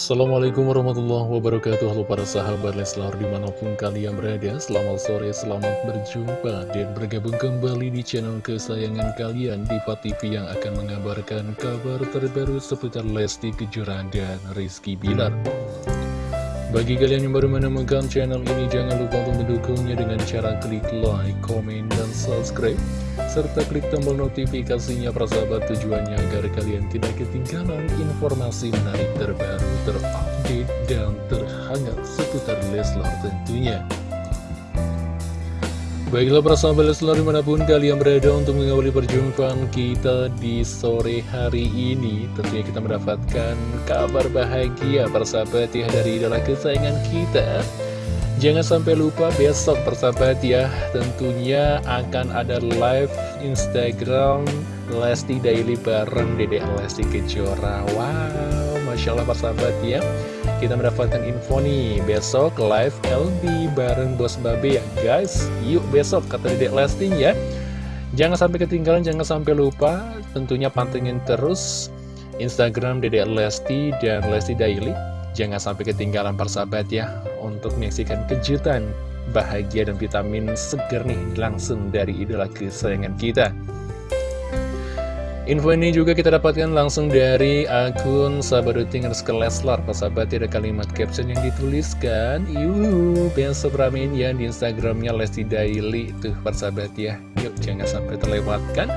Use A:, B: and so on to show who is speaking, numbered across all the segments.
A: Assalamualaikum warahmatullahi wabarakatuh. Halo para sahabat Leslar di mana pun kalian berada Selamat sore, selamat berjumpa Dan bergabung kembali di channel kesayangan kalian Diva TV yang akan mengabarkan kabar terbaru seputar Lesti Kejora dan Rizky Bilar bagi kalian yang baru menemukan channel ini, jangan lupa untuk mendukungnya dengan cara klik like, komen, dan subscribe. Serta klik tombol notifikasinya persahabat tujuannya agar kalian tidak ketinggalan informasi menarik terbaru, terupdate, dan terhangat seputar Leslar tentunya. Baiklah para sahabat Leslar di mana pun kalian berada untuk mengawali perjumpaan kita di sore hari ini Tentunya kita mendapatkan kabar bahagia para sahabat ya dari idola kesayangan kita. Jangan sampai lupa besok persahabat ya Tentunya akan ada live Instagram Lesti Daily bareng Dede Lesti Kejora. Wow, Masya Allah persahabat ya kita mendapatkan info nih. Besok live LB bareng Bos Babe ya guys. Yuk besok kata Dedek Lesti ya. Jangan sampai ketinggalan jangan sampai lupa. Tentunya pantengin terus Instagram Dedek Lesti dan Lesti Daily. Jangan sampai ketinggalan persahabat ya untuk menyaksikan kejutan bahagia dan vitamin seger nih langsung dari idola kesayangan kita Info ini juga kita dapatkan langsung dari akun sahabat ke Leslar Sahabat ada kalimat caption yang dituliskan. Yuhu, besok ramein ya di Instagramnya Lesti Daily Tuh persahabat ya Yuk jangan sampai terlewatkan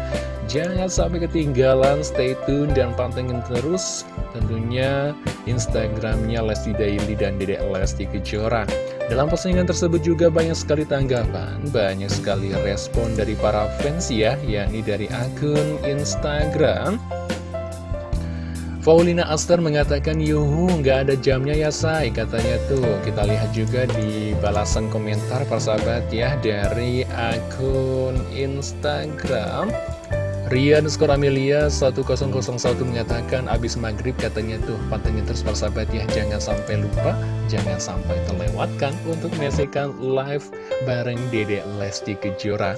A: Jangan sampai ketinggalan, stay tune dan pantengin terus tentunya Instagramnya Lesti Daily dan Dedek Lesti Kejora. Dalam postingan tersebut juga banyak sekali tanggapan, banyak sekali respon dari para fans ya, yakni dari akun Instagram. Paulina Aster mengatakan, Yuhu, nggak ada jamnya ya say, katanya tuh. Kita lihat juga di balasan komentar persahabat ya, dari akun Instagram. Rian skor Amelia 1001 mengatakan abis maghrib katanya tuh pantengin terus persahabat ya jangan sampai lupa jangan sampai terlewatkan untuk menyaksikan live bareng Dede Lesti Kejora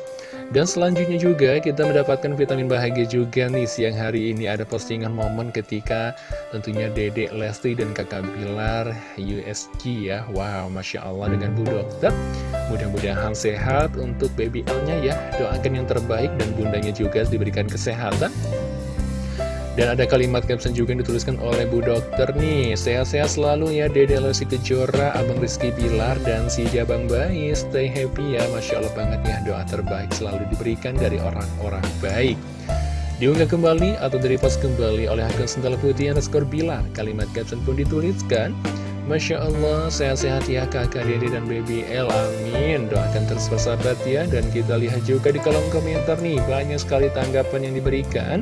A: dan selanjutnya juga kita mendapatkan vitamin bahagia juga nih siang hari ini ada postingan momen ketika tentunya Dede Lesti dan kakak Bilar USG ya. Wow, Masya Allah dengan Bu Dokter. Mudah-mudahan sehat untuk baby L-nya ya. Doakan yang terbaik dan bundanya juga diberikan kesehatan. Dan ada kalimat caption juga yang dituliskan oleh Bu Dokter nih. Sehat-sehat selalu ya Dede Lesti Kejora, Abang Rizky Bilar, dan si Jabang Bayi. Stay happy ya Masya Allah banget ya. Doa terbaik selalu diberikan dari orang-orang baik. Diunggah kembali atau dari pas kembali oleh akun Sental Putih underscore Bilar. Kalimat caption pun dituliskan. Masya Allah, sehat-sehat ya kakak Dede dan baby L, amin. Doakan terus persahabat ya. Dan kita lihat juga di kolom komentar nih. Banyak sekali tanggapan yang diberikan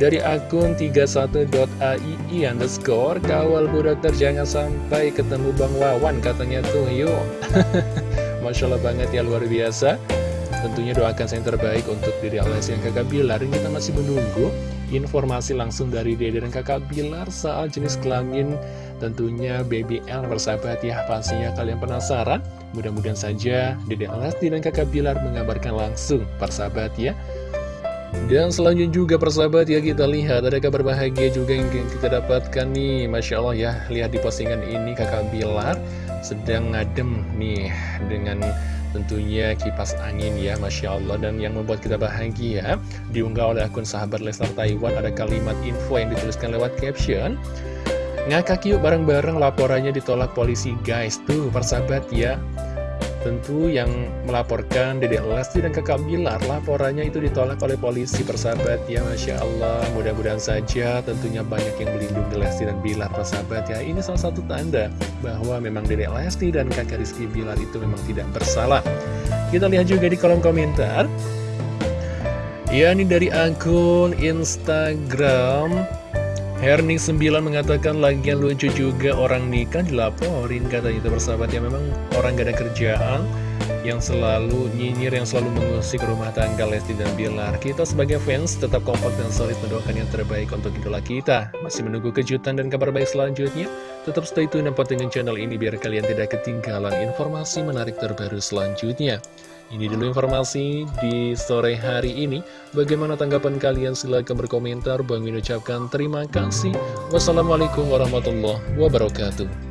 A: dari akun 31.aii underscore Kawal Bu Dokter jangan sampai ketemu Bang Wawan katanya tuh yuk Masya Allah banget ya luar biasa. Tentunya doakan saya yang terbaik untuk diri Allah yang kakak Bilar. Dan kita masih menunggu informasi langsung dari Dede dan kakak Bilar Soal jenis kelamin tentunya Baby L bersahabat ya Pastinya kalian penasaran. Mudah-mudahan saja Dede Lesti dan kakak Bilar mengabarkan langsung persahabat ya dan selanjutnya juga persahabat ya kita lihat ada kabar bahagia juga yang kita dapatkan nih. Masya Allah ya lihat di postingan ini kakak Bilar sedang ngadem nih dengan tentunya kipas angin ya Masya Allah dan yang membuat kita bahagia diunggah oleh akun sahabat Lesnar Taiwan ada kalimat info yang dituliskan lewat caption. Ngakak yuk bareng-bareng laporannya ditolak polisi guys. Tuh persahabat ya Tentu yang melaporkan Dede Lesti dan kakak Bilar Laporannya itu ditolak oleh polisi persahabat ya Masya Allah. Mudah-mudahan saja tentunya banyak yang melindungi Lesti dan Bilar persahabat ya. Ini salah satu tanda bahwa memang Dede Lesti dan kakak Rizky Bilar itu memang tidak bersalah. Kita lihat juga di kolom komentar. Ya ini dari akun Instagram Herning 9 mengatakan lagian lucu juga orang nikah dilaporin. Katanya itu bersahabat ya memang orang gak ada kerjaan yang selalu nyinyir yang selalu mengusik rumah tangga Lesti dan Bilar. Kita sebagai fans tetap kompak dan solid mendoakan yang terbaik untuk idola kita. Masih menunggu kejutan dan kabar baik selanjutnya? Tetap stay tune dan dengan channel ini biar kalian tidak ketinggalan informasi menarik terbaru selanjutnya Ini dulu informasi di sore hari ini. Bagaimana tanggapan kalian? Silahkan berkomentar. Bang Min ucapkan terima kasih. Wassalamualaikum warahmatullahi wabarakatuh.